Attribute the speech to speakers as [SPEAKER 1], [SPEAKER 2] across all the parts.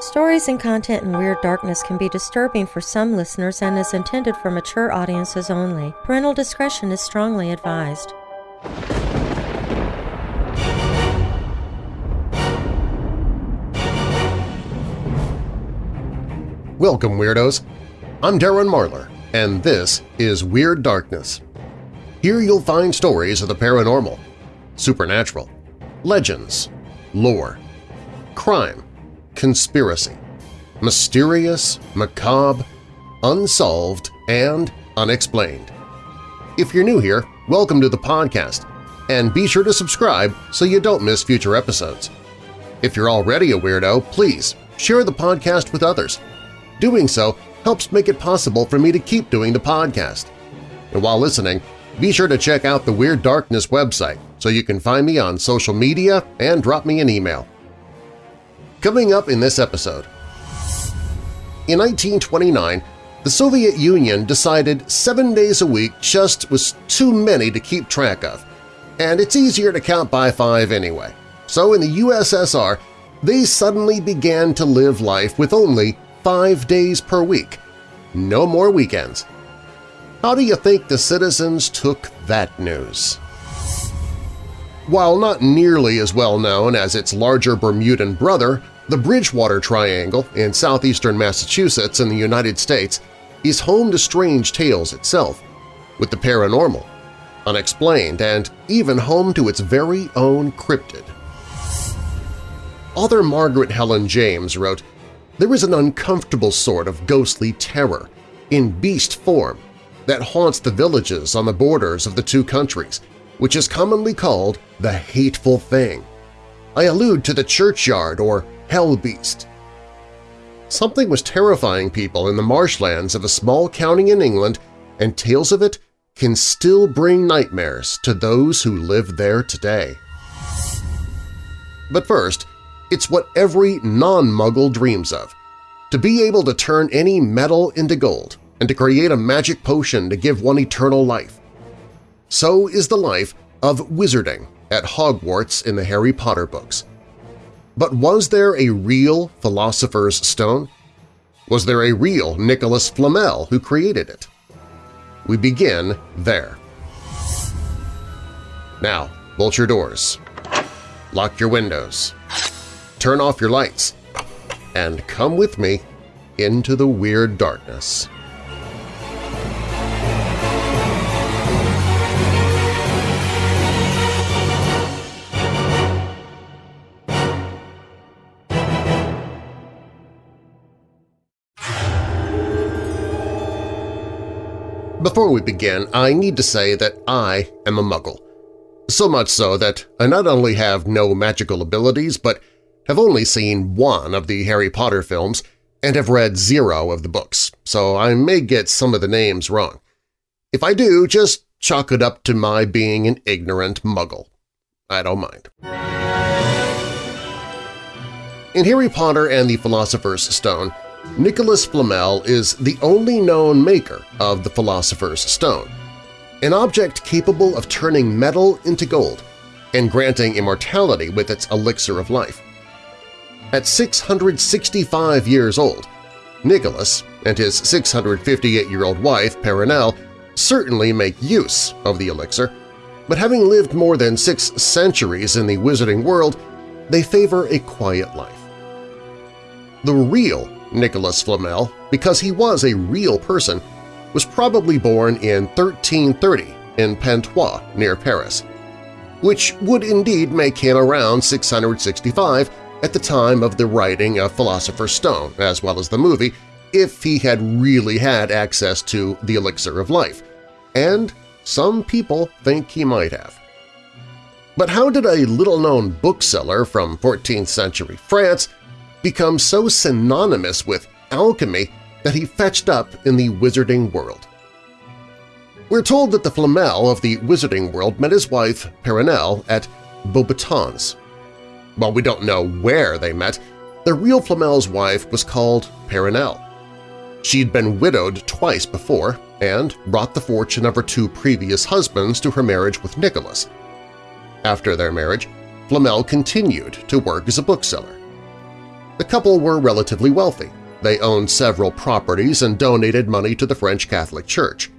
[SPEAKER 1] Stories and content in Weird Darkness can be disturbing for some listeners and is intended for mature audiences only. Parental discretion is strongly advised.
[SPEAKER 2] Welcome, Weirdos! I'm Darren Marlar, and this is Weird Darkness. Here you'll find stories of the paranormal, supernatural, legends, lore, crime, conspiracy, mysterious, macabre, unsolved, and unexplained. If you're new here, welcome to the podcast, and be sure to subscribe so you don't miss future episodes. If you're already a weirdo, please share the podcast with others. Doing so helps make it possible for me to keep doing the podcast. And while listening, be sure to check out the Weird Darkness website so you can find me on social media and drop me an email. Coming up in this episode… In 1929, the Soviet Union decided seven days a week just was too many to keep track of, and it's easier to count by five anyway. So in the USSR, they suddenly began to live life with only five days per week. No more weekends. How do you think the citizens took that news? While not nearly as well known as its larger Bermudan brother, the Bridgewater Triangle in southeastern Massachusetts in the United States is home to strange tales itself, with the paranormal, unexplained, and even home to its very own cryptid. Author Margaret Helen James wrote, There is an uncomfortable sort of ghostly terror, in beast form, that haunts the villages on the borders of the two countries, which is commonly called the Hateful Thing. I allude to the churchyard or hell beast. Something was terrifying people in the marshlands of a small county in England, and tales of it can still bring nightmares to those who live there today. But first, it's what every non-muggle dreams of – to be able to turn any metal into gold and to create a magic potion to give one eternal life. So is the life of wizarding at Hogwarts in the Harry Potter books. But was there a real Philosopher's Stone? Was there a real Nicholas Flamel who created it? We begin there. Now, bolt your doors, lock your windows, turn off your lights, and come with me into the Weird Darkness. Before we begin, I need to say that I am a muggle. So much so that I not only have no magical abilities but have only seen one of the Harry Potter films and have read zero of the books, so I may get some of the names wrong. If I do, just chalk it up to my being an ignorant muggle. I don't mind. In Harry Potter and the Philosopher's Stone, Nicholas Flamel is the only known maker of the Philosopher's Stone, an object capable of turning metal into gold and granting immortality with its elixir of life. At 665 years old, Nicholas and his 658-year-old wife, Perenelle, certainly make use of the elixir, but having lived more than six centuries in the wizarding world, they favor a quiet life. The real Nicholas Flamel, because he was a real person, was probably born in 1330 in Pontoise near Paris, which would indeed make him around 665 at the time of the writing of Philosopher's Stone, as well as the movie, if he had really had access to the elixir of life, and some people think he might have. But how did a little-known bookseller from 14th century France become so synonymous with alchemy that he fetched up in the wizarding world. We're told that the Flamel of the wizarding world met his wife Perenelle at Beauxbatons. While we don't know where they met, the real Flamel's wife was called Perenelle. She'd been widowed twice before and brought the fortune of her two previous husbands to her marriage with Nicholas. After their marriage, Flamel continued to work as a bookseller. The couple were relatively wealthy. They owned several properties and donated money to the French Catholic Church.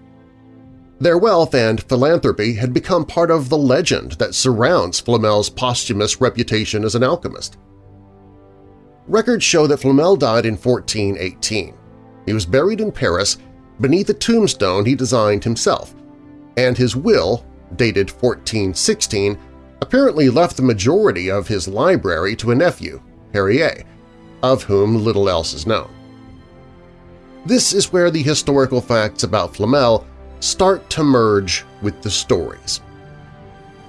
[SPEAKER 2] Their wealth and philanthropy had become part of the legend that surrounds Flamel's posthumous reputation as an alchemist. Records show that Flamel died in 1418. He was buried in Paris beneath a tombstone he designed himself, and his will, dated 1416, apparently left the majority of his library to a nephew, Perrier, of whom little else is known. This is where the historical facts about Flamel start to merge with the stories.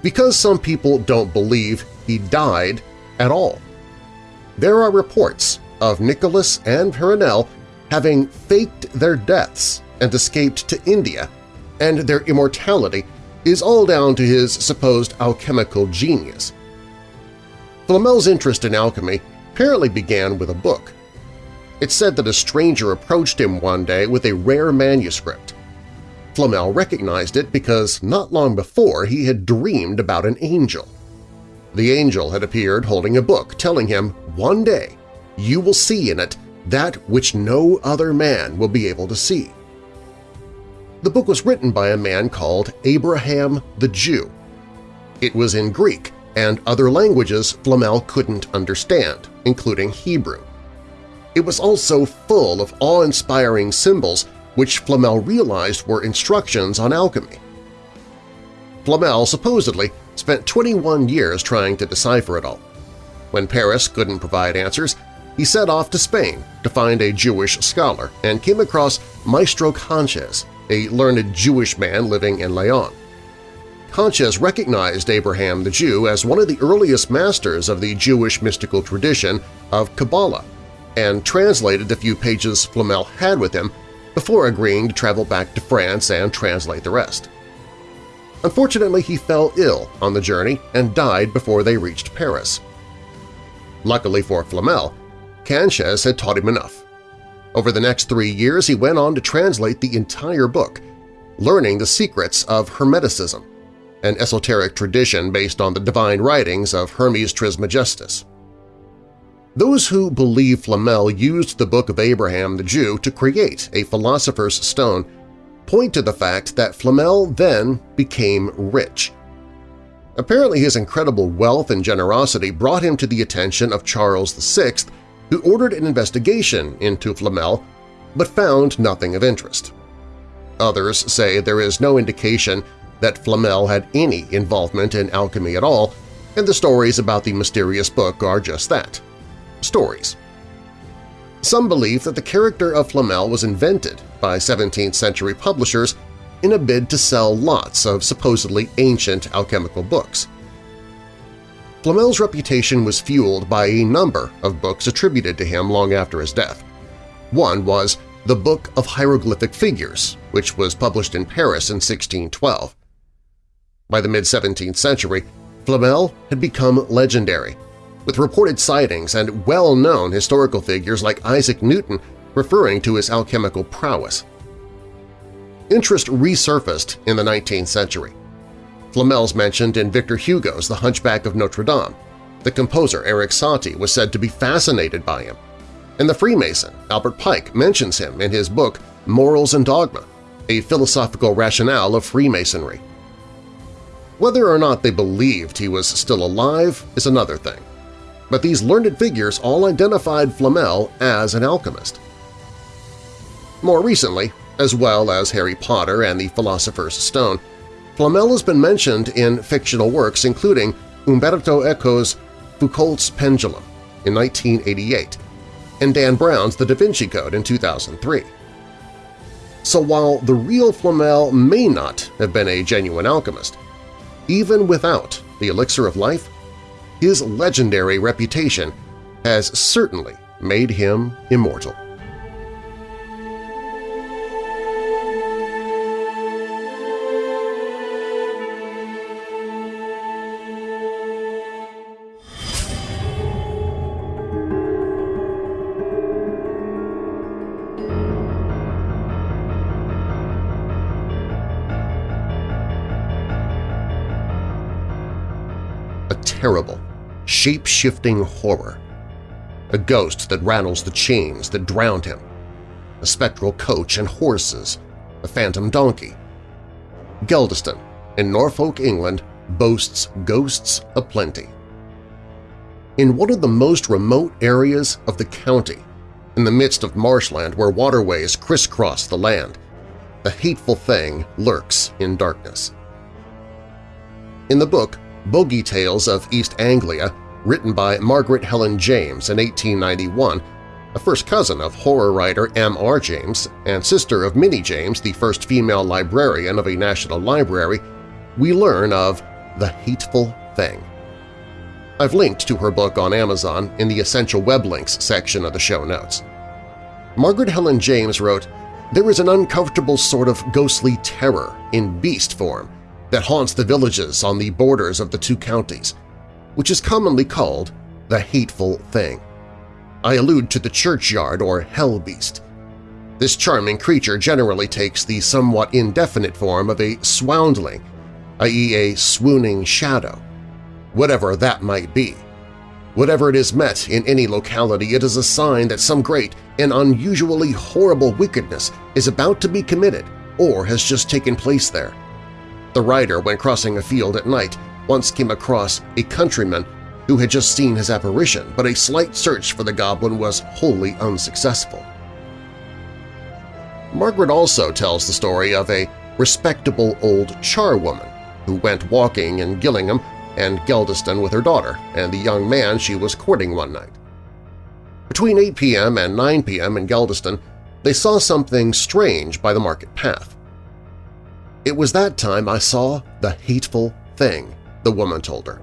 [SPEAKER 2] Because some people don't believe he died at all. There are reports of Nicholas and Perenelle having faked their deaths and escaped to India, and their immortality is all down to his supposed alchemical genius. Flamel's interest in alchemy apparently began with a book. It's said that a stranger approached him one day with a rare manuscript. Flamel recognized it because not long before he had dreamed about an angel. The angel had appeared holding a book telling him, one day you will see in it that which no other man will be able to see. The book was written by a man called Abraham the Jew. It was in Greek and other languages Flamel couldn't understand, including Hebrew. It was also full of awe-inspiring symbols which Flamel realized were instructions on alchemy. Flamel supposedly spent 21 years trying to decipher it all. When Paris couldn't provide answers, he set off to Spain to find a Jewish scholar and came across Maestro Conches, a learned Jewish man living in Leon. Conches recognized Abraham the Jew as one of the earliest masters of the Jewish mystical tradition of Kabbalah and translated the few pages Flamel had with him before agreeing to travel back to France and translate the rest. Unfortunately, he fell ill on the journey and died before they reached Paris. Luckily for Flamel, Conches had taught him enough. Over the next three years, he went on to translate the entire book, learning the secrets of Hermeticism, an esoteric tradition based on the divine writings of Hermes Trismegistus. Those who believe Flamel used the Book of Abraham the Jew to create a philosopher's stone point to the fact that Flamel then became rich. Apparently his incredible wealth and generosity brought him to the attention of Charles VI, who ordered an investigation into Flamel but found nothing of interest. Others say there is no indication that Flamel had any involvement in alchemy at all, and the stories about the mysterious book are just that – stories. Some believe that the character of Flamel was invented by 17th-century publishers in a bid to sell lots of supposedly ancient alchemical books. Flamel's reputation was fueled by a number of books attributed to him long after his death. One was The Book of Hieroglyphic Figures, which was published in Paris in 1612. By the mid-17th century, Flamel had become legendary, with reported sightings and well-known historical figures like Isaac Newton referring to his alchemical prowess. Interest resurfaced in the 19th century. Flamel's mentioned in Victor Hugo's The Hunchback of Notre Dame. The composer Erik Satie was said to be fascinated by him. And the Freemason Albert Pike mentions him in his book Morals and Dogma, a philosophical rationale of Freemasonry. Whether or not they believed he was still alive is another thing but these learned figures all identified Flamel as an alchemist. More recently, as well as Harry Potter and the Philosopher's Stone, Flamel has been mentioned in fictional works including Umberto Eco's Foucault's Pendulum in 1988 and Dan Brown's The Da Vinci Code in 2003. So while the real Flamel may not have been a genuine alchemist, even without the elixir of life, his legendary reputation has certainly made him immortal. Terrible shape-shifting horror. a ghost that rattles the chains that drowned him, a spectral coach and horses, a phantom donkey. Geldeston, in Norfolk, England, boasts ghosts aplenty. In one of the most remote areas of the county, in the midst of marshland where waterways crisscross the land, the hateful thing lurks in darkness. In the book Bogey Tales of East Anglia, written by Margaret Helen James in 1891, a first cousin of horror writer M.R. James and sister of Minnie James, the first female librarian of a national library, we learn of The Hateful Thing. I've linked to her book on Amazon in the Essential Web Links section of the show notes. Margaret Helen James wrote, There is an uncomfortable sort of ghostly terror in beast form that haunts the villages on the borders of the two counties, which is commonly called the Hateful Thing. I allude to the churchyard or hell beast. This charming creature generally takes the somewhat indefinite form of a swoundling, i.e. a swooning shadow, whatever that might be. Whatever it is met in any locality, it is a sign that some great and unusually horrible wickedness is about to be committed or has just taken place there. The rider, when crossing a field at night, once came across a countryman who had just seen his apparition, but a slight search for the goblin was wholly unsuccessful. Margaret also tells the story of a respectable old charwoman who went walking in Gillingham and Geldeston with her daughter and the young man she was courting one night. Between 8 p.m. and 9 p.m. in Geldeston, they saw something strange by the market path. It was that time I saw the hateful thing, the woman told her.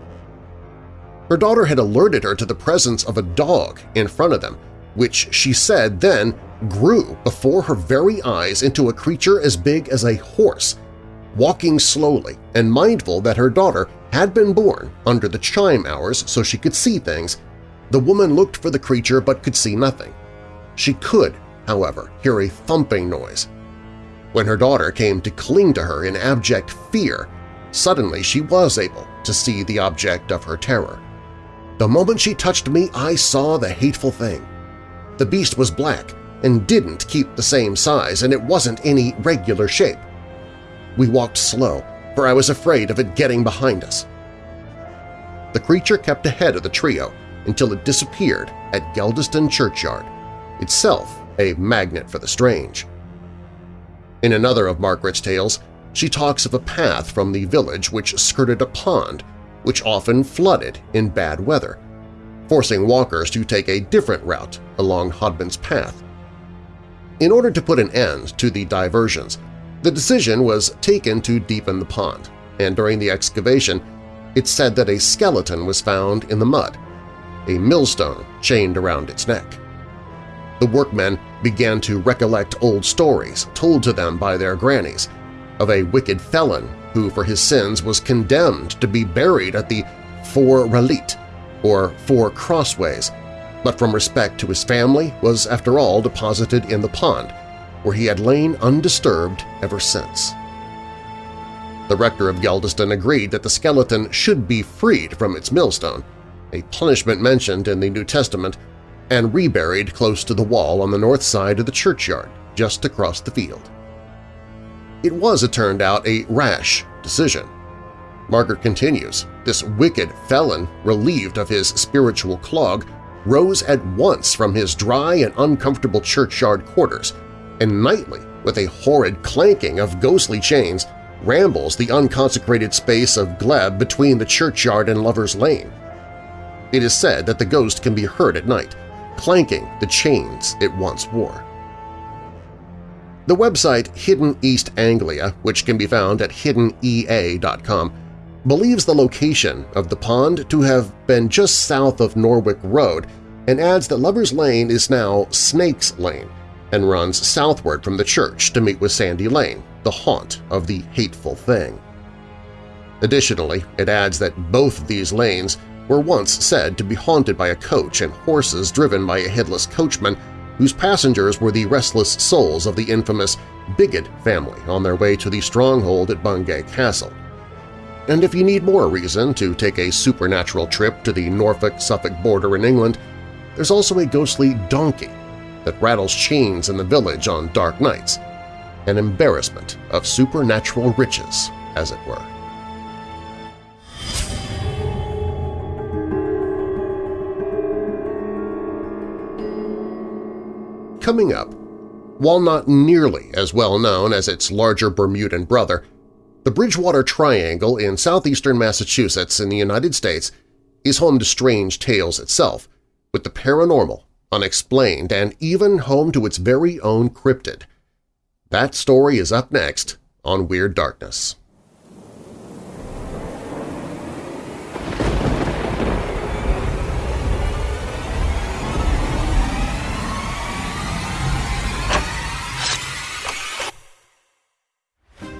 [SPEAKER 2] Her daughter had alerted her to the presence of a dog in front of them, which she said then grew before her very eyes into a creature as big as a horse, walking slowly and mindful that her daughter had been born under the chime hours so she could see things. The woman looked for the creature but could see nothing. She could, however, hear a thumping noise. When her daughter came to cling to her in abject fear, suddenly she was able to see the object of her terror. The moment she touched me, I saw the hateful thing. The beast was black and didn't keep the same size, and it wasn't any regular shape. We walked slow, for I was afraid of it getting behind us. The creature kept ahead of the trio until it disappeared at Geldeston Churchyard, itself a magnet for the strange. In another of Margaret's tales, she talks of a path from the village which skirted a pond which often flooded in bad weather, forcing walkers to take a different route along Hodman's path. In order to put an end to the diversions, the decision was taken to deepen the pond, and during the excavation it's said that a skeleton was found in the mud, a millstone chained around its neck. The workmen began to recollect old stories told to them by their grannies of a wicked felon who for his sins was condemned to be buried at the Four Releet, or Four Crossways, but from respect to his family was after all deposited in the pond, where he had lain undisturbed ever since. The rector of Geldeston agreed that the skeleton should be freed from its millstone, a punishment mentioned in the New Testament, and reburied close to the wall on the north side of the churchyard, just across the field. It was, it turned out, a rash decision. Margaret continues, this wicked felon, relieved of his spiritual clog, rose at once from his dry and uncomfortable churchyard quarters, and nightly, with a horrid clanking of ghostly chains, rambles the unconsecrated space of glebe between the churchyard and Lover's Lane. It is said that the ghost can be heard at night, clanking the chains it once wore. The website Hidden East Anglia, which can be found at hiddenea.com, believes the location of the pond to have been just south of Norwick Road and adds that Lover's Lane is now Snake's Lane and runs southward from the church to meet with Sandy Lane, the haunt of the hateful thing. Additionally, it adds that both these lanes were once said to be haunted by a coach and horses driven by a headless coachman whose passengers were the restless souls of the infamous Bigod family on their way to the stronghold at Bungay Castle. And if you need more reason to take a supernatural trip to the Norfolk-Suffolk border in England, there's also a ghostly donkey that rattles chains in the village on dark nights, an embarrassment of supernatural riches, as it were. Coming up, while not nearly as well known as its larger Bermudan brother, the Bridgewater Triangle in southeastern Massachusetts in the United States is home to strange tales itself, with the paranormal, unexplained, and even home to its very own cryptid. That story is up next on Weird Darkness.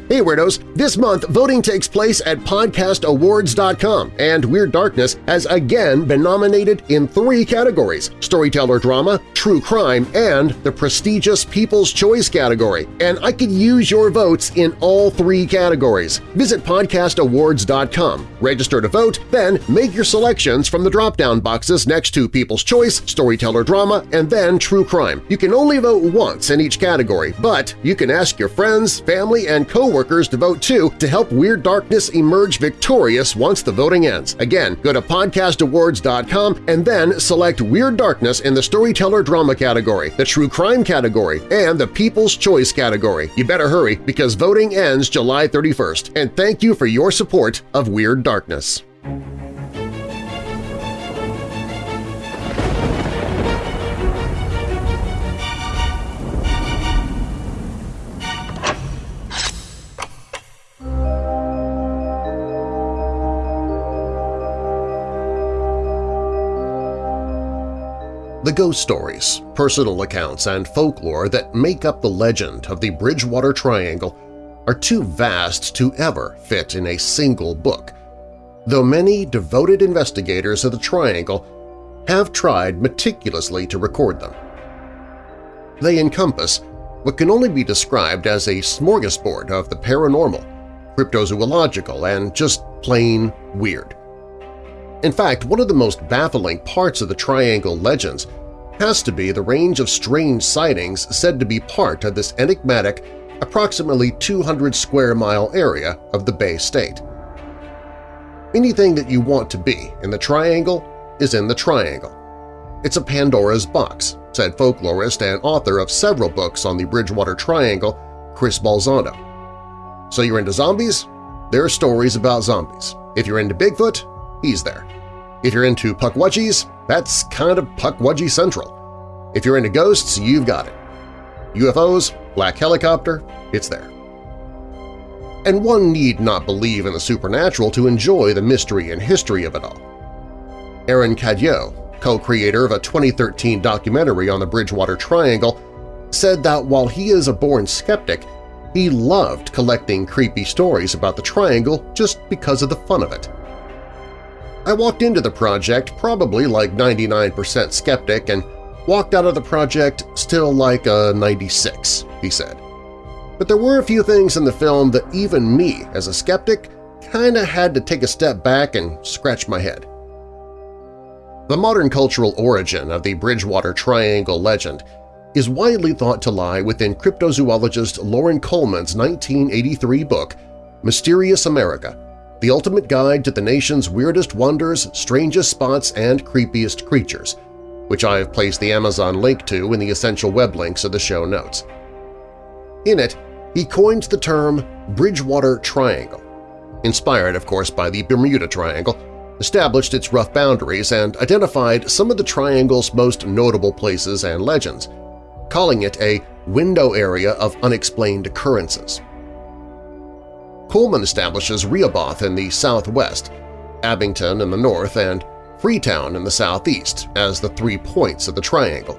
[SPEAKER 2] Hey Weirdos! This month, voting takes place at podcastawards.com, and Weird Darkness has again been nominated in three categories – Storyteller Drama, True Crime, and the prestigious People's Choice category. And I could use your votes in all three categories. Visit podcastawards.com, register to vote, then make your selections from the drop-down boxes next to People's Choice, Storyteller Drama, and then True Crime. You can only vote once in each category, but you can ask your friends, family, and coworkers workers to vote too to help Weird Darkness emerge victorious once the voting ends. Again, go to podcastawards.com and then select Weird Darkness in the Storyteller Drama category, the True Crime category, and the People's Choice category. You better hurry because voting ends July 31st. And thank you for your support of Weird Darkness. Ghost stories, personal accounts, and folklore that make up the legend of the Bridgewater Triangle are too vast to ever fit in a single book, though many devoted investigators of the Triangle have tried meticulously to record them. They encompass what can only be described as a smorgasbord of the paranormal, cryptozoological, and just plain weird. In fact, one of the most baffling parts of the Triangle legends has to be the range of strange sightings said to be part of this enigmatic, approximately 200 square mile area of the Bay State. Anything that you want to be in the Triangle is in the Triangle. It's a Pandora's box, said folklorist and author of several books on the Bridgewater Triangle, Chris Balzano. So you're into zombies? There are stories about zombies. If you're into Bigfoot, he's there. If you're into Pukwudgies, that's kind of Pukwudgie Central. If you're into ghosts, you've got it. UFOs, Black Helicopter, it's there. And one need not believe in the supernatural to enjoy the mystery and history of it all. Aaron Cadieux, co-creator of a 2013 documentary on the Bridgewater Triangle, said that while he is a born skeptic, he loved collecting creepy stories about the triangle just because of the fun of it. I walked into the project probably like 99% skeptic and walked out of the project still like a 96, he said. But there were a few things in the film that even me, as a skeptic, kinda had to take a step back and scratch my head. The modern cultural origin of the Bridgewater Triangle legend is widely thought to lie within cryptozoologist Loren Coleman's 1983 book Mysterious America the ultimate guide to the nation's weirdest wonders, strangest spots, and creepiest creatures, which I have placed the Amazon link to in the essential web links of the show notes. In it, he coined the term Bridgewater Triangle, inspired, of course, by the Bermuda Triangle, established its rough boundaries, and identified some of the triangle's most notable places and legends, calling it a window area of unexplained occurrences. Coleman establishes Rehoboth in the southwest, Abington in the north, and Freetown in the southeast as the three points of the triangle,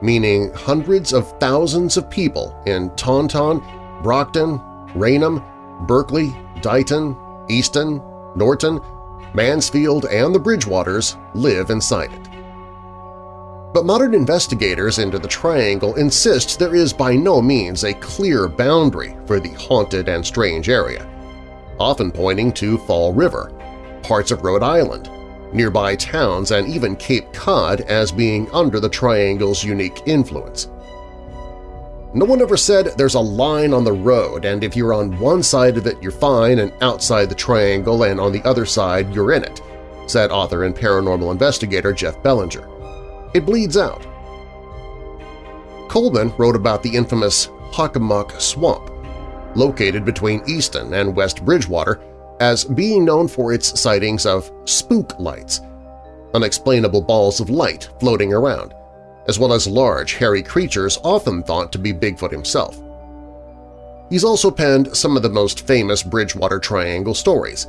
[SPEAKER 2] meaning hundreds of thousands of people in Taunton, Brockton, Raynham, Berkeley, Dighton, Easton, Norton, Mansfield, and the Bridgewaters live inside it. But modern investigators into the Triangle insist there is by no means a clear boundary for the haunted and strange area, often pointing to Fall River, parts of Rhode Island, nearby towns, and even Cape Cod as being under the triangle's unique influence. No one ever said there's a line on the road and if you're on one side of it you're fine and outside the triangle and on the other side you're in it, said author and paranormal investigator Jeff Bellinger. It bleeds out. Coleman wrote about the infamous Hockomock Swamp, located between Easton and West Bridgewater, as being known for its sightings of spook lights, unexplainable balls of light floating around, as well as large, hairy creatures often thought to be Bigfoot himself. He's also penned some of the most famous Bridgewater Triangle stories.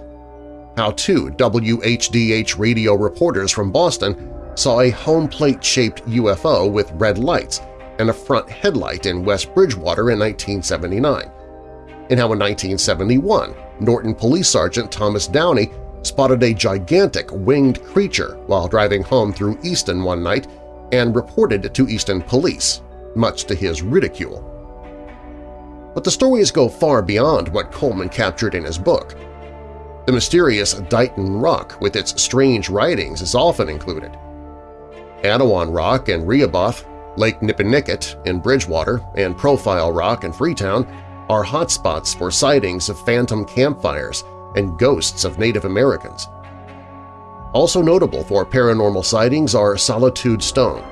[SPEAKER 2] How two WHDH radio reporters from Boston saw a home plate-shaped UFO with red lights and a front headlight in West Bridgewater in 1979, and how in 1971 Norton Police Sergeant Thomas Downey spotted a gigantic winged creature while driving home through Easton one night and reported it to Easton Police, much to his ridicule. But the stories go far beyond what Coleman captured in his book. The mysterious Dighton Rock with its strange writings is often included. Anawan Rock and Rehoboth, Lake Nippenicket in Bridgewater, and Profile Rock in Freetown are hotspots for sightings of phantom campfires and ghosts of Native Americans. Also notable for paranormal sightings are Solitude Stone,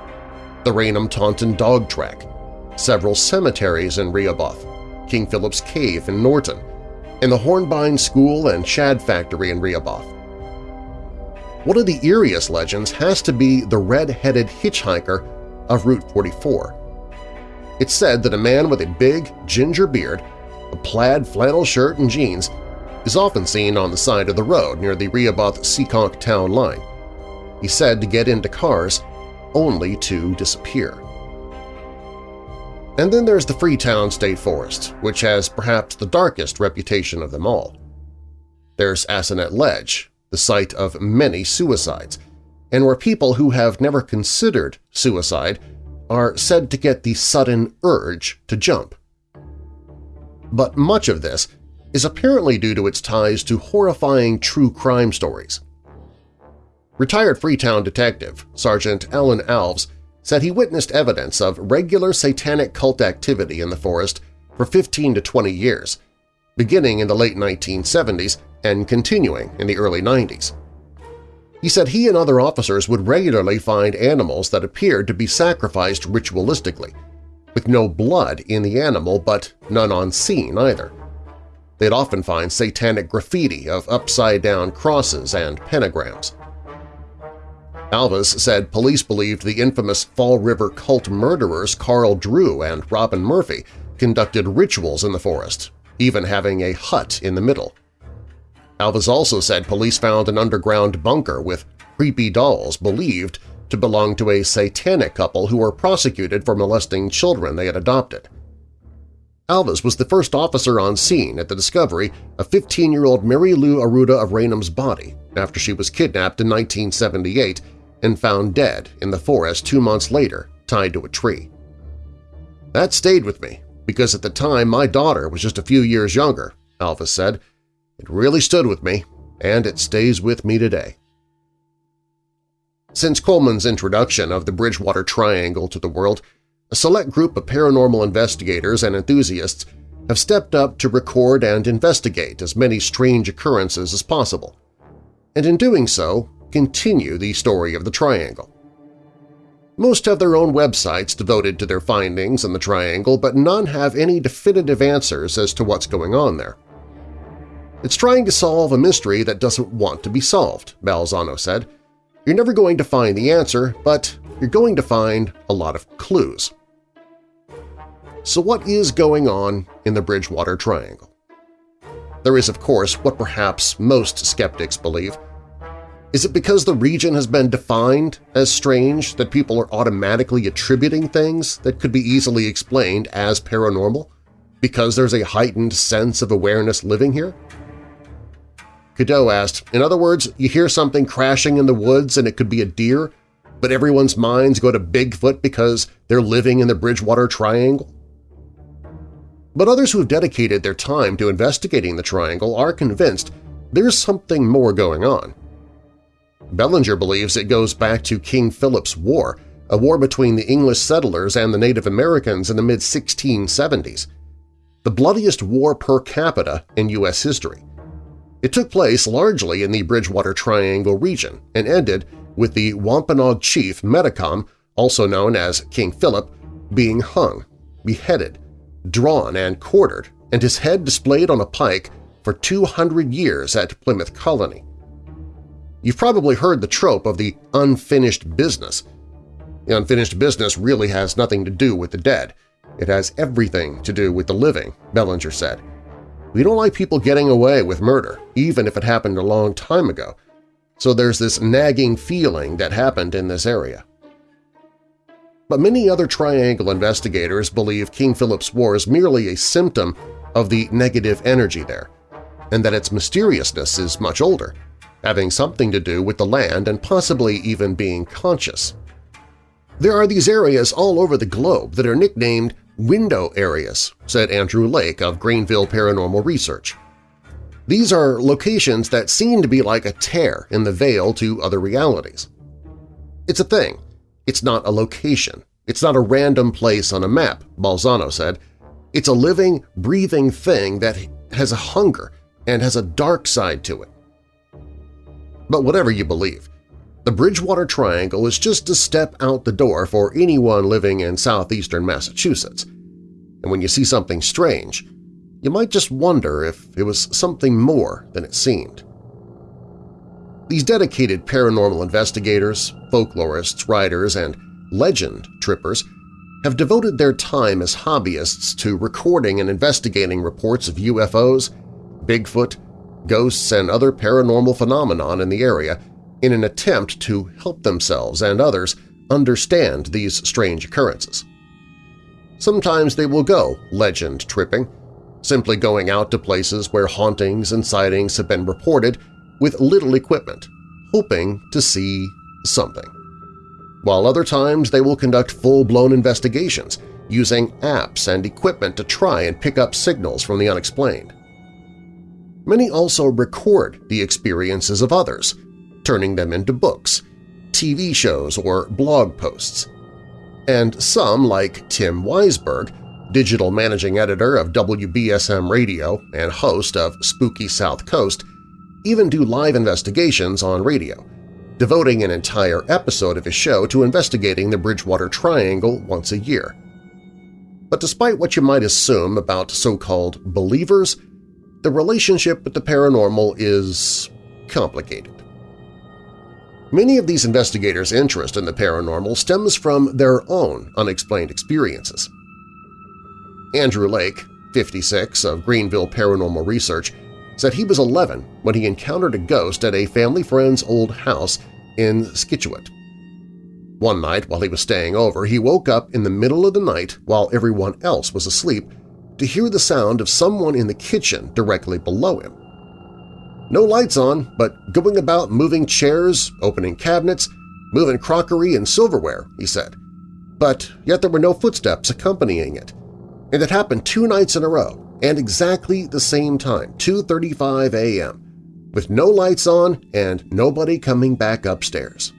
[SPEAKER 2] the Raynham Taunton Dog Track, several cemeteries in Rehoboth, King Philip's Cave in Norton, and the Hornbine School and Shad Factory in Rehoboth. One of the eeriest legends has to be the red-headed hitchhiker of Route 44. It's said that a man with a big, ginger beard, a plaid flannel shirt and jeans is often seen on the side of the road near the Rehoboth-Seekonk town line. He's said to get into cars only to disappear. And then there's the Freetown State Forest, which has perhaps the darkest reputation of them all. There's Assonet Ledge, the site of many suicides, and where people who have never considered suicide are said to get the sudden urge to jump. But much of this is apparently due to its ties to horrifying true crime stories. Retired Freetown detective Sergeant Alan Alves said he witnessed evidence of regular satanic cult activity in the forest for 15 to 20 years, beginning in the late 1970s and continuing in the early 90s. He said he and other officers would regularly find animals that appeared to be sacrificed ritualistically, with no blood in the animal but none on scene either. They'd often find satanic graffiti of upside-down crosses and pentagrams. Alves said police believed the infamous Fall River cult murderers Carl Drew and Robin Murphy conducted rituals in the forest, even having a hut in the middle. Alves also said police found an underground bunker with creepy dolls believed to belong to a satanic couple who were prosecuted for molesting children they had adopted. Alves was the first officer on scene at the discovery of 15-year-old Mary Lou Arruda of Raynham's body after she was kidnapped in 1978 and found dead in the forest two months later, tied to a tree. That stayed with me, because at the time my daughter was just a few years younger, Alves said. It really stood with me, and it stays with me today. Since Coleman's introduction of the Bridgewater Triangle to the world, a select group of paranormal investigators and enthusiasts have stepped up to record and investigate as many strange occurrences as possible, and in doing so continue the story of the Triangle. Most have their own websites devoted to their findings in the Triangle, but none have any definitive answers as to what's going on there. It's trying to solve a mystery that doesn't want to be solved, Balzano said. You're never going to find the answer, but you're going to find a lot of clues. So what is going on in the Bridgewater Triangle? There is, of course, what perhaps most skeptics believe. Is it because the region has been defined as strange that people are automatically attributing things that could be easily explained as paranormal? Because there's a heightened sense of awareness living here? Cadieux asked, in other words, you hear something crashing in the woods and it could be a deer, but everyone's minds go to Bigfoot because they're living in the Bridgewater Triangle? But others who have dedicated their time to investigating the triangle are convinced there's something more going on. Bellinger believes it goes back to King Philip's War, a war between the English settlers and the Native Americans in the mid-1670s, the bloodiest war per capita in U.S. history. It took place largely in the Bridgewater Triangle region and ended with the Wampanoag chief Metacom, also known as King Philip, being hung, beheaded, drawn, and quartered, and his head displayed on a pike for 200 years at Plymouth Colony. You've probably heard the trope of the unfinished business. The unfinished business really has nothing to do with the dead. It has everything to do with the living, Bellinger said. We don't like people getting away with murder, even if it happened a long time ago, so there's this nagging feeling that happened in this area. But many other Triangle investigators believe King Philip's War is merely a symptom of the negative energy there, and that its mysteriousness is much older, having something to do with the land and possibly even being conscious. There are these areas all over the globe that are nicknamed window areas, said Andrew Lake of Greenville Paranormal Research. These are locations that seem to be like a tear in the veil to other realities. It's a thing. It's not a location. It's not a random place on a map, Balzano said. It's a living, breathing thing that has a hunger and has a dark side to it. But whatever you believe, the Bridgewater Triangle is just a step out the door for anyone living in southeastern Massachusetts. And when you see something strange, you might just wonder if it was something more than it seemed. These dedicated paranormal investigators, folklorists, writers, and legend trippers have devoted their time as hobbyists to recording and investigating reports of UFOs, Bigfoot, ghosts, and other paranormal phenomenon in the area in an attempt to help themselves and others understand these strange occurrences. Sometimes they will go legend tripping, simply going out to places where hauntings and sightings have been reported with little equipment, hoping to see something. While other times they will conduct full-blown investigations using apps and equipment to try and pick up signals from the unexplained. Many also record the experiences of others, turning them into books, TV shows, or blog posts. And some, like Tim Weisberg, digital managing editor of WBSM Radio and host of Spooky South Coast, even do live investigations on radio, devoting an entire episode of his show to investigating the Bridgewater Triangle once a year. But despite what you might assume about so-called believers, the relationship with the paranormal is complicated. Many of these investigators' interest in the paranormal stems from their own unexplained experiences. Andrew Lake, 56, of Greenville Paranormal Research, said he was 11 when he encountered a ghost at a family friend's old house in Scituate. One night while he was staying over, he woke up in the middle of the night while everyone else was asleep to hear the sound of someone in the kitchen directly below him. No lights on, but going about moving chairs, opening cabinets, moving crockery and silverware, he said. But yet there were no footsteps accompanying it. And it happened two nights in a row, and exactly the same time, 2.35 a.m., with no lights on and nobody coming back upstairs.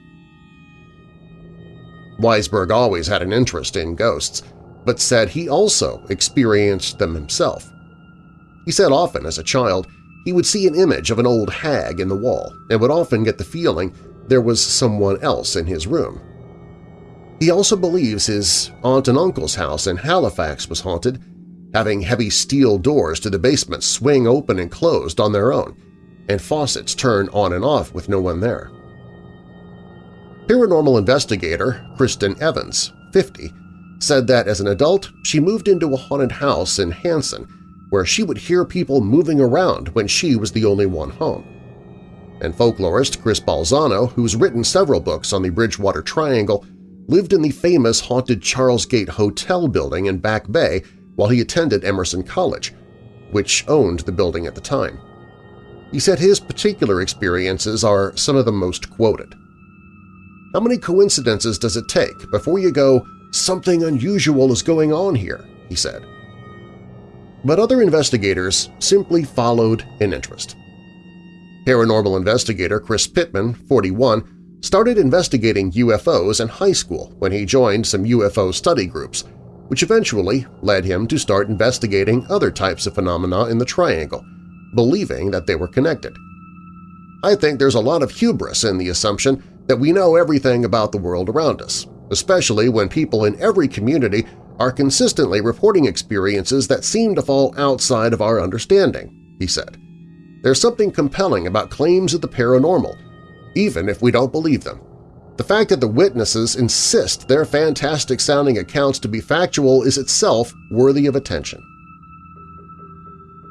[SPEAKER 2] Weisberg always had an interest in ghosts, but said he also experienced them himself. He said often as a child he would see an image of an old hag in the wall and would often get the feeling there was someone else in his room. He also believes his aunt and uncle's house in Halifax was haunted, having heavy steel doors to the basement swing open and closed on their own, and faucets turn on and off with no one there. Paranormal investigator Kristen Evans, 50, said that as an adult she moved into a haunted house in Hanson where she would hear people moving around when she was the only one home. And folklorist Chris Balzano, who's written several books on the Bridgewater Triangle, lived in the famous haunted Charlesgate Hotel building in Back Bay while he attended Emerson College, which owned the building at the time. He said his particular experiences are some of the most quoted. How many coincidences does it take before you go, something unusual is going on here, he said. But other investigators simply followed an interest. Paranormal investigator Chris Pittman, 41, started investigating UFOs in high school when he joined some UFO study groups, which eventually led him to start investigating other types of phenomena in the Triangle, believing that they were connected. I think there's a lot of hubris in the assumption that we know everything about the world around us, especially when people in every community are consistently reporting experiences that seem to fall outside of our understanding, he said. There's something compelling about claims of the paranormal, even if we don't believe them. The fact that the witnesses insist their fantastic-sounding accounts to be factual is itself worthy of attention.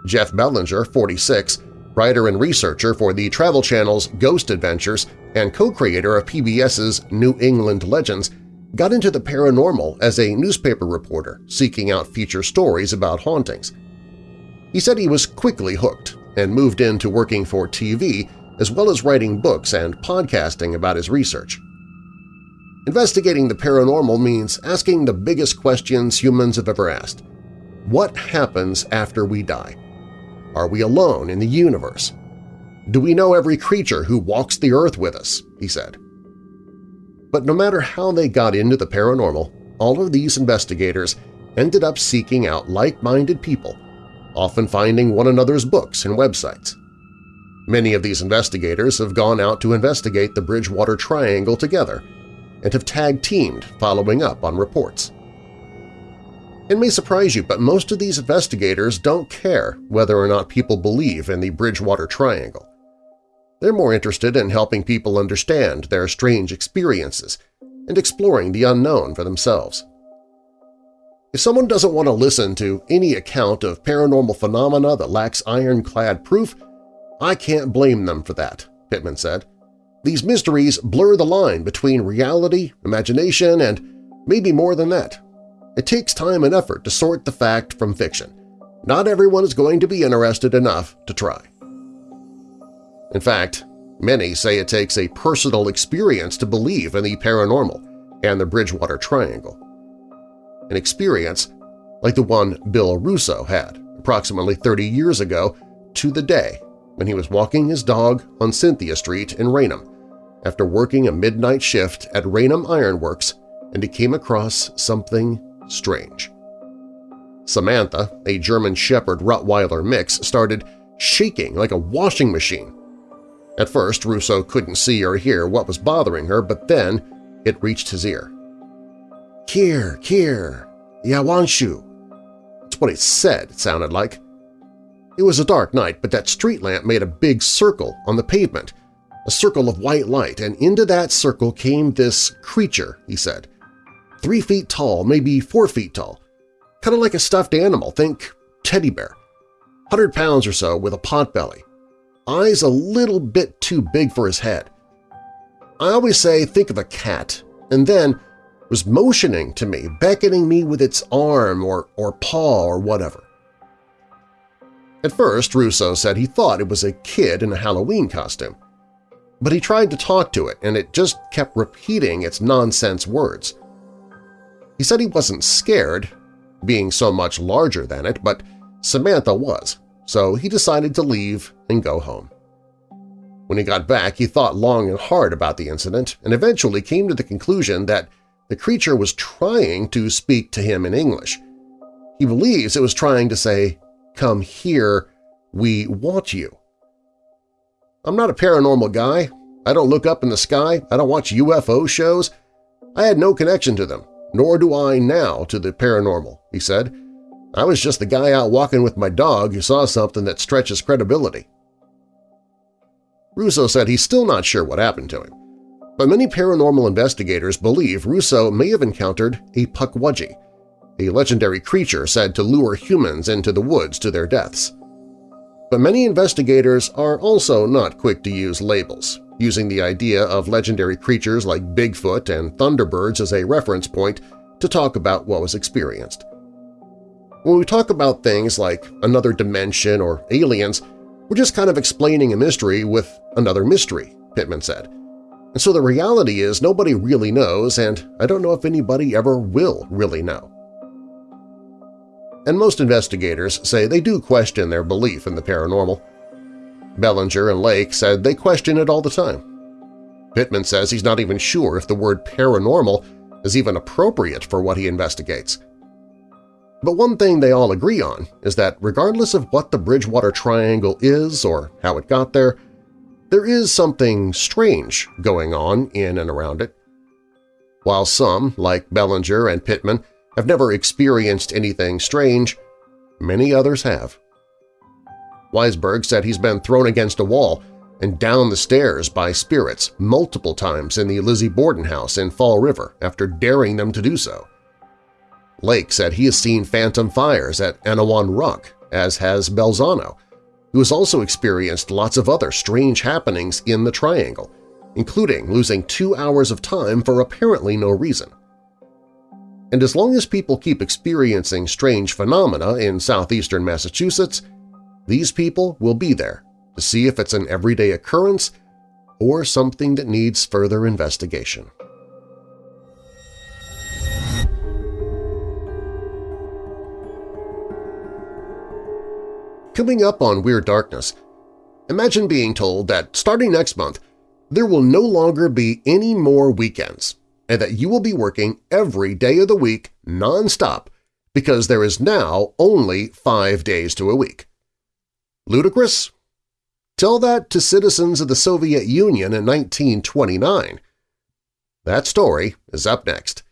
[SPEAKER 2] Jeff Belanger, 46, writer and researcher for the Travel Channel's Ghost Adventures and co-creator of PBS's New England Legends, got into the paranormal as a newspaper reporter seeking out feature stories about hauntings. He said he was quickly hooked and moved into working for TV as well as writing books and podcasting about his research. Investigating the paranormal means asking the biggest questions humans have ever asked. What happens after we die? Are we alone in the universe? Do we know every creature who walks the earth with us? he said. But no matter how they got into the paranormal, all of these investigators ended up seeking out like-minded people, often finding one another's books and websites. Many of these investigators have gone out to investigate the Bridgewater Triangle together and have tag-teamed following up on reports. It may surprise you, but most of these investigators don't care whether or not people believe in the Bridgewater Triangle. They're more interested in helping people understand their strange experiences and exploring the unknown for themselves. If someone doesn't want to listen to any account of paranormal phenomena that lacks ironclad proof, I can't blame them for that, Pittman said. These mysteries blur the line between reality, imagination, and maybe more than that. It takes time and effort to sort the fact from fiction. Not everyone is going to be interested enough to try. In fact, many say it takes a personal experience to believe in the paranormal and the Bridgewater Triangle. An experience like the one Bill Russo had approximately 30 years ago to the day when he was walking his dog on Cynthia Street in Raynham after working a midnight shift at Raynham Ironworks and he came across something strange. Samantha, a German Shepherd Rottweiler mix, started shaking like a washing machine. At first, Russo couldn't see or hear what was bothering her, but then it reached his ear. Kier, Kier, Yawanshu. That's what it said, it sounded like. It was a dark night, but that street lamp made a big circle on the pavement, a circle of white light, and into that circle came this creature, he said. Three feet tall, maybe four feet tall. Kind of like a stuffed animal, think teddy bear. Hundred pounds or so with a pot belly. Eyes a little bit too big for his head. I always say think of a cat, and then was motioning to me, beckoning me with its arm or, or paw or whatever. At first, Russo said he thought it was a kid in a Halloween costume. But he tried to talk to it, and it just kept repeating its nonsense words. He said he wasn't scared, being so much larger than it, but Samantha was, so he decided to leave and go home. When he got back, he thought long and hard about the incident and eventually came to the conclusion that the creature was trying to speak to him in English. He believes it was trying to say, come here, we want you. I'm not a paranormal guy. I don't look up in the sky. I don't watch UFO shows. I had no connection to them nor do I now to the paranormal, he said. I was just the guy out walking with my dog who saw something that stretches credibility. Russo said he's still not sure what happened to him, but many paranormal investigators believe Russo may have encountered a Pukwudgie, a legendary creature said to lure humans into the woods to their deaths. But many investigators are also not quick to use labels, using the idea of legendary creatures like Bigfoot and Thunderbirds as a reference point to talk about what was experienced. When we talk about things like another dimension or aliens, we're just kind of explaining a mystery with another mystery, Pittman said. And so the reality is nobody really knows, and I don't know if anybody ever will really know. And most investigators say they do question their belief in the paranormal. Belanger and Lake said they question it all the time. Pittman says he's not even sure if the word paranormal is even appropriate for what he investigates. But one thing they all agree on is that regardless of what the Bridgewater Triangle is or how it got there, there is something strange going on in and around it. While some, like Belanger and Pittman, have never experienced anything strange, many others have. Weisberg said he's been thrown against a wall and down the stairs by spirits multiple times in the Lizzie Borden house in Fall River after daring them to do so. Lake said he has seen phantom fires at Anawan Rock, as has Balzano, who has also experienced lots of other strange happenings in the Triangle, including losing two hours of time for apparently no reason. And as long as people keep experiencing strange phenomena in southeastern Massachusetts, these people will be there to see if it's an everyday occurrence or something that needs further investigation. Coming up on Weird Darkness, imagine being told that starting next month there will no longer be any more weekends and that you will be working every day of the week nonstop because there is now only five days to a week. Ludicrous? Tell that to citizens of the Soviet Union in 1929. That story is up next.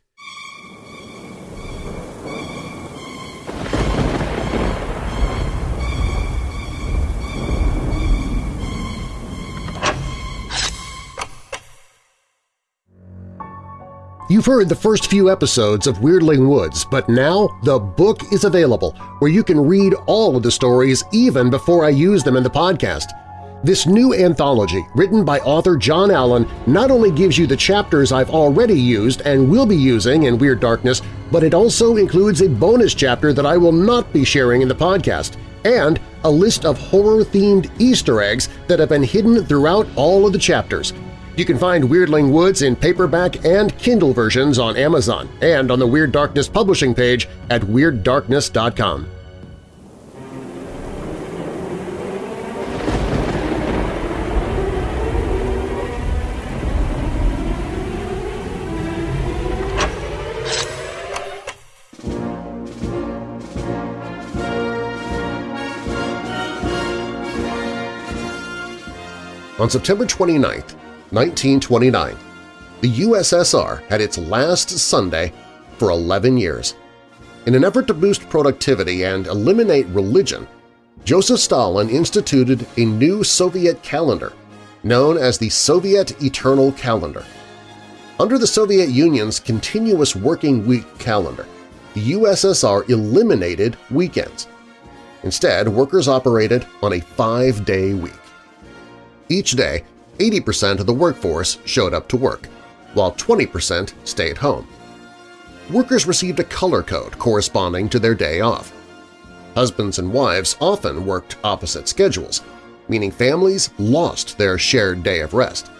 [SPEAKER 2] You've heard the first few episodes of Weirdling Woods, but now the book is available where you can read all of the stories even before I use them in the podcast. This new anthology, written by author John Allen, not only gives you the chapters I've already used and will be using in Weird Darkness, but it also includes a bonus chapter that I will not be sharing in the podcast, and a list of horror-themed Easter eggs that have been hidden throughout all of the chapters – you can find Weirdling Woods in paperback and Kindle versions on Amazon and on the Weird Darkness publishing page at WeirdDarkness.com. On September 29th, 1929, the USSR had its last Sunday for 11 years. In an effort to boost productivity and eliminate religion, Joseph Stalin instituted a new Soviet calendar known as the Soviet Eternal Calendar. Under the Soviet Union's continuous working week calendar, the USSR eliminated weekends. Instead, workers operated on a five-day week. Each day, 80% of the workforce showed up to work, while 20% stayed home. Workers received a color code corresponding to their day off. Husbands and wives often worked opposite schedules, meaning families lost their shared day of rest.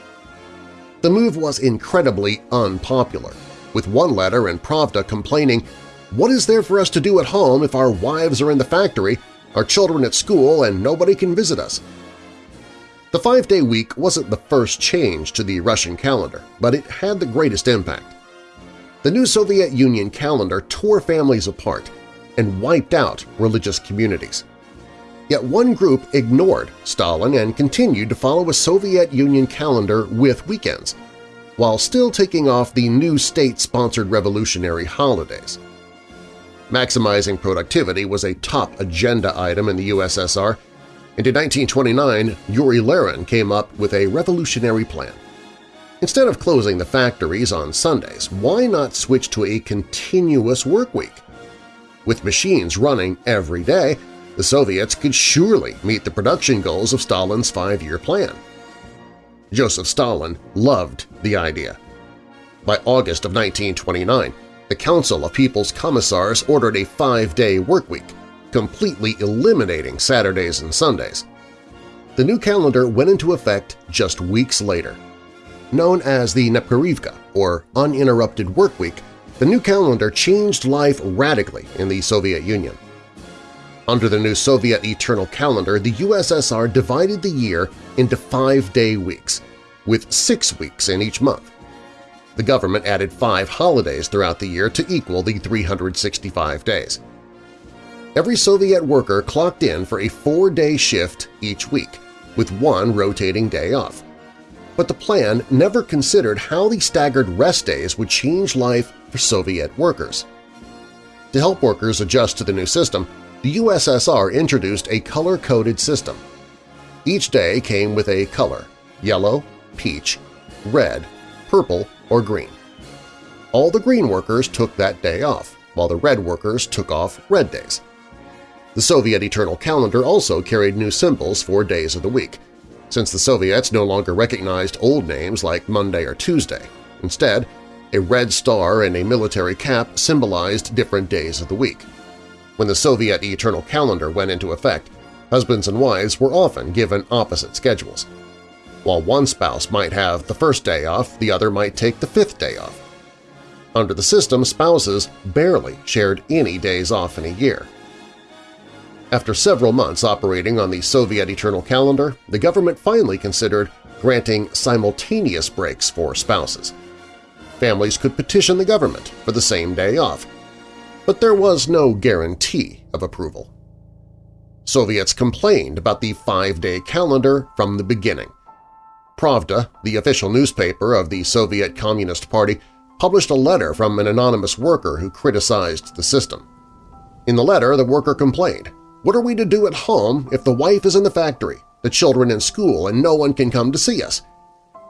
[SPEAKER 2] The move was incredibly unpopular, with one letter in Pravda complaining, what is there for us to do at home if our wives are in the factory, our children at school, and nobody can visit us? The five-day week wasn't the first change to the Russian calendar, but it had the greatest impact. The new Soviet Union calendar tore families apart and wiped out religious communities. Yet one group ignored Stalin and continued to follow a Soviet Union calendar with weekends, while still taking off the new state-sponsored revolutionary holidays. Maximizing productivity was a top agenda item in the USSR, and in 1929, Yuri Larin came up with a revolutionary plan. Instead of closing the factories on Sundays, why not switch to a continuous work week? With machines running every day, the Soviets could surely meet the production goals of Stalin's five-year plan. Joseph Stalin loved the idea. By August of 1929, the Council of People's Commissars ordered a five-day workweek, completely eliminating Saturdays and Sundays. The new calendar went into effect just weeks later. Known as the Nepreryvka, or Uninterrupted Work Week, the new calendar changed life radically in the Soviet Union. Under the new Soviet Eternal Calendar, the USSR divided the year into five-day weeks, with six weeks in each month. The government added five holidays throughout the year to equal the 365 days. Every Soviet worker clocked in for a four-day shift each week, with one rotating day off. But the plan never considered how the staggered rest days would change life for Soviet workers. To help workers adjust to the new system, the USSR introduced a color-coded system. Each day came with a color – yellow, peach, red, purple, or green. All the green workers took that day off, while the red workers took off red days. The Soviet Eternal Calendar also carried new symbols for days of the week, since the Soviets no longer recognized old names like Monday or Tuesday. Instead, a red star and a military cap symbolized different days of the week. When the Soviet Eternal Calendar went into effect, husbands and wives were often given opposite schedules. While one spouse might have the first day off, the other might take the fifth day off. Under the system, spouses barely shared any days off in a year. After several months operating on the Soviet Eternal Calendar, the government finally considered granting simultaneous breaks for spouses. Families could petition the government for the same day off, but there was no guarantee of approval. Soviets complained about the five-day calendar from the beginning. Pravda, the official newspaper of the Soviet Communist Party, published a letter from an anonymous worker who criticized the system. In the letter, the worker complained, what are we to do at home if the wife is in the factory, the children in school, and no one can come to see us?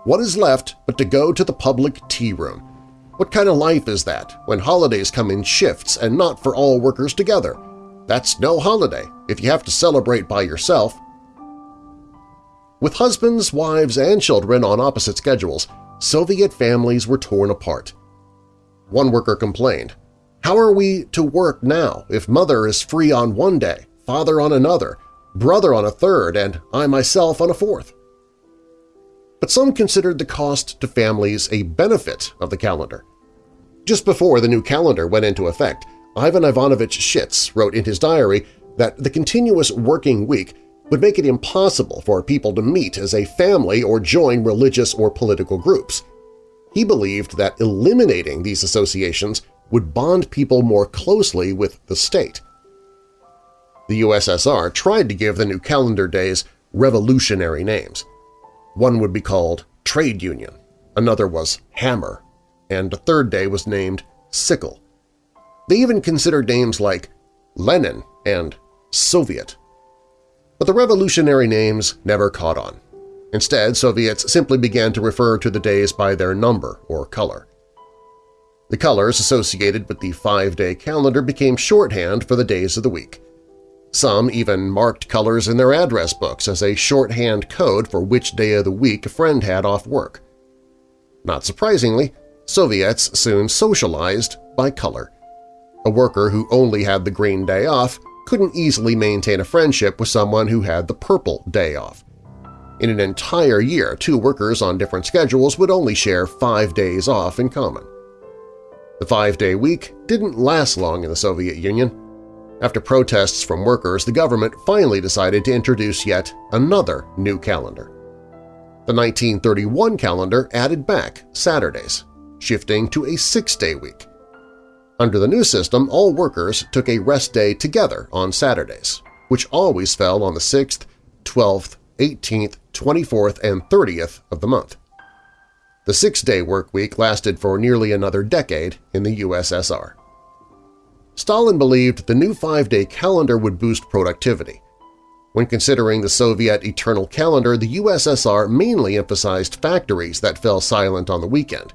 [SPEAKER 2] What is left but to go to the public tea room? What kind of life is that when holidays come in shifts and not for all workers together? That's no holiday if you have to celebrate by yourself. With husbands, wives, and children on opposite schedules, Soviet families were torn apart. One worker complained, How are we to work now if mother is free on one day father on another, brother on a third, and I myself on a fourth. But some considered the cost to families a benefit of the calendar. Just before the new calendar went into effect, Ivan Ivanovich Shitz wrote in his diary that the continuous working week would make it impossible for people to meet as a family or join religious or political groups. He believed that eliminating these associations would bond people more closely with the state. The USSR tried to give the new calendar days revolutionary names. One would be called Trade Union, another was Hammer, and a third day was named Sickle. They even considered names like Lenin and Soviet. But the revolutionary names never caught on. Instead, Soviets simply began to refer to the days by their number or color. The colors associated with the five-day calendar became shorthand for the days of the week. Some even marked colors in their address books as a shorthand code for which day of the week a friend had off work. Not surprisingly, Soviets soon socialized by color. A worker who only had the green day off couldn't easily maintain a friendship with someone who had the purple day off. In an entire year, two workers on different schedules would only share five days off in common. The five-day week didn't last long in the Soviet Union. After protests from workers, the government finally decided to introduce yet another new calendar. The 1931 calendar added back Saturdays, shifting to a six-day week. Under the new system, all workers took a rest day together on Saturdays, which always fell on the 6th, 12th, 18th, 24th, and 30th of the month. The six-day work week lasted for nearly another decade in the USSR. Stalin believed the new five-day calendar would boost productivity. When considering the Soviet eternal calendar, the USSR mainly emphasized factories that fell silent on the weekend.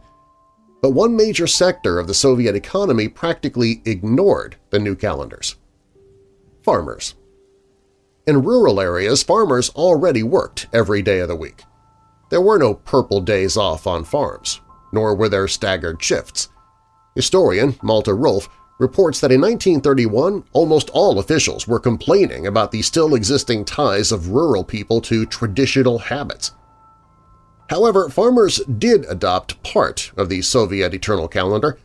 [SPEAKER 2] But one major sector of the Soviet economy practically ignored the new calendars. Farmers. In rural areas, farmers already worked every day of the week. There were no purple days off on farms, nor were there staggered shifts. Historian Malte Rolf reports that in 1931 almost all officials were complaining about the still existing ties of rural people to traditional habits. However, farmers did adopt part of the Soviet Eternal Calendar.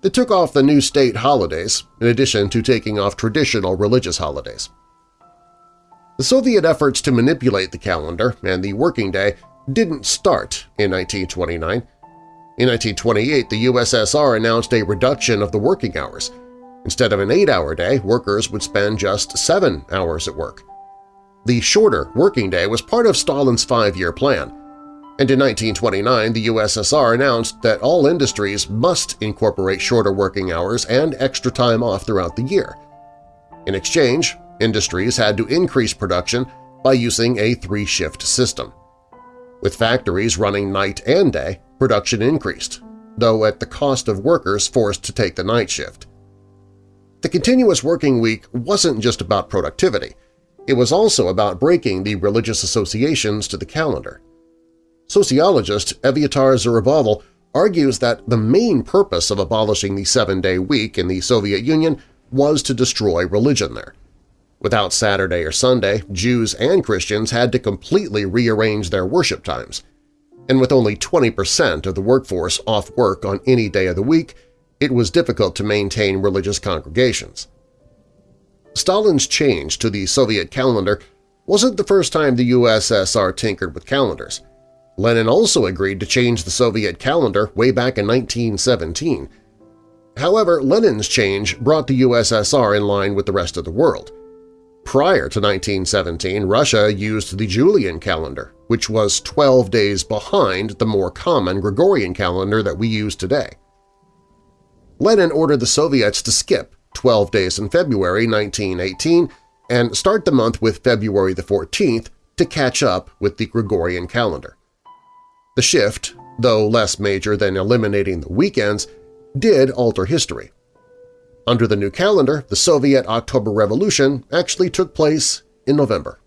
[SPEAKER 2] They took off the new state holidays, in addition to taking off traditional religious holidays. The Soviet efforts to manipulate the calendar and the working day didn't start in 1929. In 1928, the USSR announced a reduction of the working hours. Instead of an eight-hour day, workers would spend just seven hours at work. The shorter working day was part of Stalin's five-year plan, and in 1929 the USSR announced that all industries must incorporate shorter working hours and extra time off throughout the year. In exchange, industries had to increase production by using a three-shift system. With factories running night and day, production increased, though at the cost of workers forced to take the night shift. The continuous working week wasn't just about productivity. It was also about breaking the religious associations to the calendar. Sociologist Eviatar Zerubavel argues that the main purpose of abolishing the seven-day week in the Soviet Union was to destroy religion there. Without Saturday or Sunday, Jews and Christians had to completely rearrange their worship times. And with only 20% of the workforce off work on any day of the week, it was difficult to maintain religious congregations. Stalin's change to the Soviet calendar wasn't the first time the USSR tinkered with calendars. Lenin also agreed to change the Soviet calendar way back in 1917. However, Lenin's change brought the USSR in line with the rest of the world. Prior to 1917, Russia used the Julian calendar, which was 12 days behind the more common Gregorian calendar that we use today. Lenin ordered the Soviets to skip 12 days in February 1918 and start the month with February the 14th to catch up with the Gregorian calendar. The shift, though less major than eliminating the weekends, did alter history. Under the new calendar, the Soviet October Revolution actually took place in November.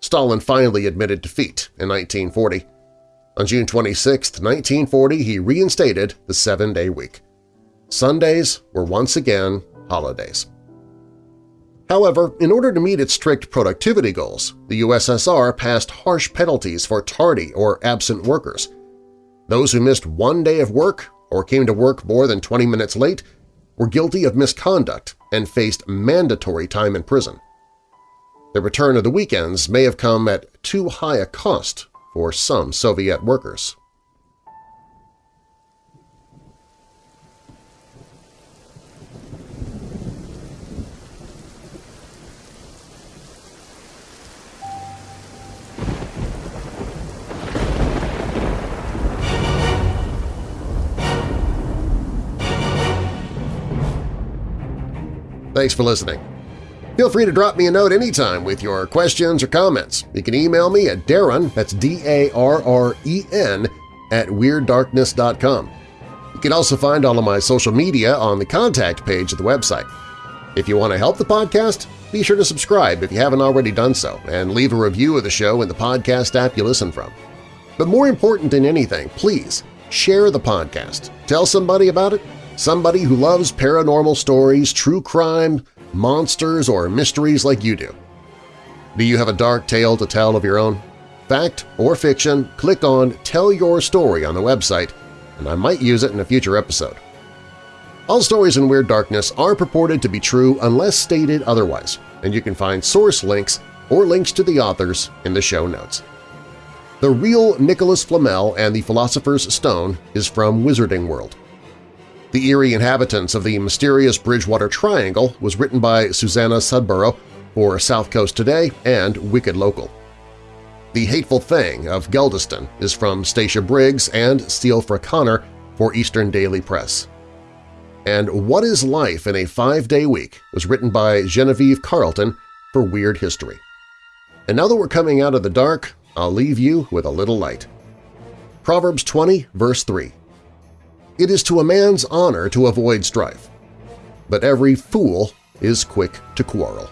[SPEAKER 2] Stalin finally admitted defeat in 1940. On June 26, 1940, he reinstated the seven-day week. Sundays were once again holidays. However, in order to meet its strict productivity goals, the USSR passed harsh penalties for tardy or absent workers. Those who missed one day of work or came to work more than 20 minutes late were guilty of misconduct and faced mandatory time in prison. The return of the weekends may have come at too high a cost for some Soviet workers. Thanks for listening. Feel free to drop me a note anytime with your questions or comments. You can email me at Darren, that's D-A-R-R-E-N, at WeirdDarkness.com. You can also find all of my social media on the contact page of the website. If you want to help the podcast, be sure to subscribe if you haven't already done so and leave a review of the show in the podcast app you listen from. But more important than anything, please share the podcast. Tell somebody about it Somebody who loves paranormal stories, true crime, monsters, or mysteries like you do. Do you have a dark tale to tell of your own? Fact or fiction, click on Tell Your Story on the website, and I might use it in a future episode. All stories in Weird Darkness are purported to be true unless stated otherwise, and you can find source links or links to the authors in the show notes. The real Nicholas Flamel and the Philosopher's Stone is from Wizarding World. The eerie inhabitants of the mysterious Bridgewater Triangle was written by Susanna Sudborough for South Coast Today and Wicked Local. The Hateful Thing of Geldeston is from Stacia Briggs and Steele Connor for Eastern Daily Press. And What is Life in a Five-Day Week was written by Genevieve Carlton for Weird History. And now that we're coming out of the dark, I'll leave you with a little light. Proverbs 20, verse 3 it is to a man's honor to avoid strife, but every fool is quick to quarrel.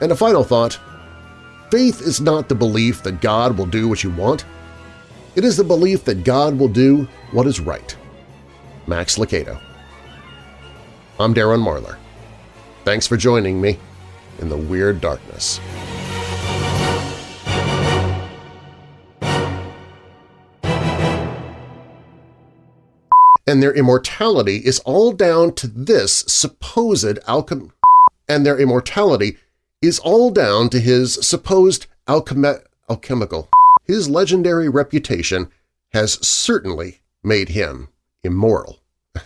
[SPEAKER 2] And a final thought, faith is not the belief that God will do what you want. It is the belief that God will do what is right. Max Lucado. I'm Darren Marlar. Thanks for joining me in the Weird Darkness. And their immortality is all down to this supposed alchem and their immortality is all down to his supposed alchemi alchemical. His legendary reputation has certainly made him immoral.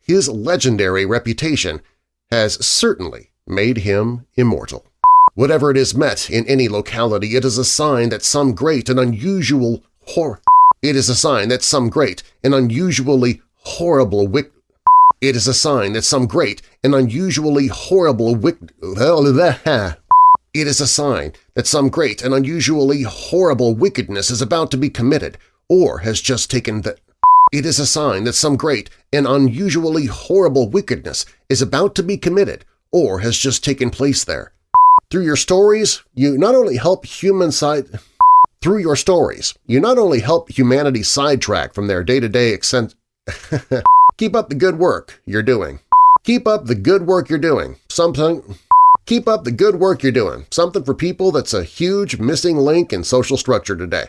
[SPEAKER 2] His legendary reputation has certainly made him immortal. Whatever it is met in any locality, it is a sign that some great and unusual hor it is a sign that some great and unusually horrible wick it is a sign that some great and unusually horrible wick it is a sign that some great and unusually horrible wickedness is about to be committed or has just taken the it is a sign that some great and unusually horrible wickedness is about to be committed or has just taken place there. Through your stories, you not only help human side through your stories, you not only help humanity sidetrack from their day-to-day -day Keep up the good work you're doing. Keep up the good work you're doing. Something Keep up the good work you're doing. Something for people that's a huge missing link in social structure today.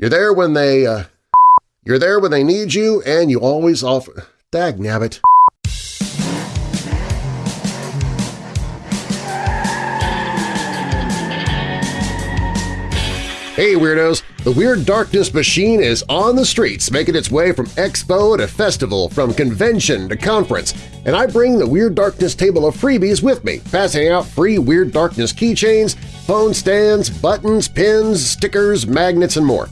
[SPEAKER 2] You're there when they uh, you're there when they need you, and you always offer… Dag nabbit. Hey Weirdos! The Weird Darkness machine is on the streets, making its way from expo to festival, from convention to conference, and I bring the Weird Darkness table of freebies with me, passing out free Weird Darkness keychains, phone stands, buttons, pins, stickers, magnets, and more.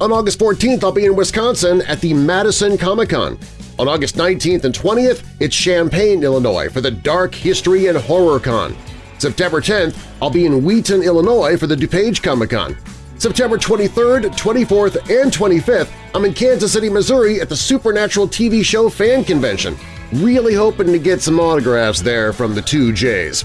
[SPEAKER 2] On August 14th, I'll be in Wisconsin at the Madison Comic-Con. On August 19th and 20th, it's Champaign, Illinois for the Dark History and Horror Con. September 10th, I'll be in Wheaton, Illinois for the DuPage Comic-Con. September 23rd, 24th, and 25th, I'm in Kansas City, Missouri at the Supernatural TV show fan convention. Really hoping to get some autographs there from the two J's.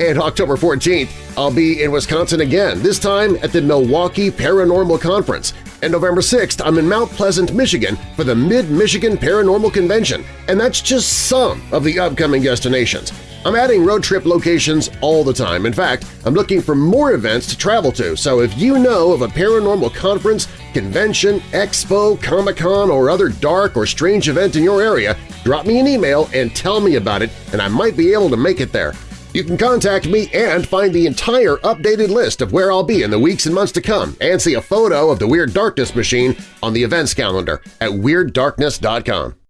[SPEAKER 2] And October 14th, I'll be in Wisconsin again, this time at the Milwaukee Paranormal Conference. And November 6th, I'm in Mount Pleasant, Michigan for the Mid-Michigan Paranormal Convention, and that's just some of the upcoming destinations. I'm adding road trip locations all the time. In fact, I'm looking for more events to travel to, so if you know of a paranormal conference, convention, expo, Comic-Con, or other dark or strange event in your area, drop me an email and tell me about it, and I might be able to make it there. You can contact me and find the entire updated list of where I'll be in the weeks and months to come and see a photo of the Weird Darkness machine on the events calendar at WeirdDarkness.com.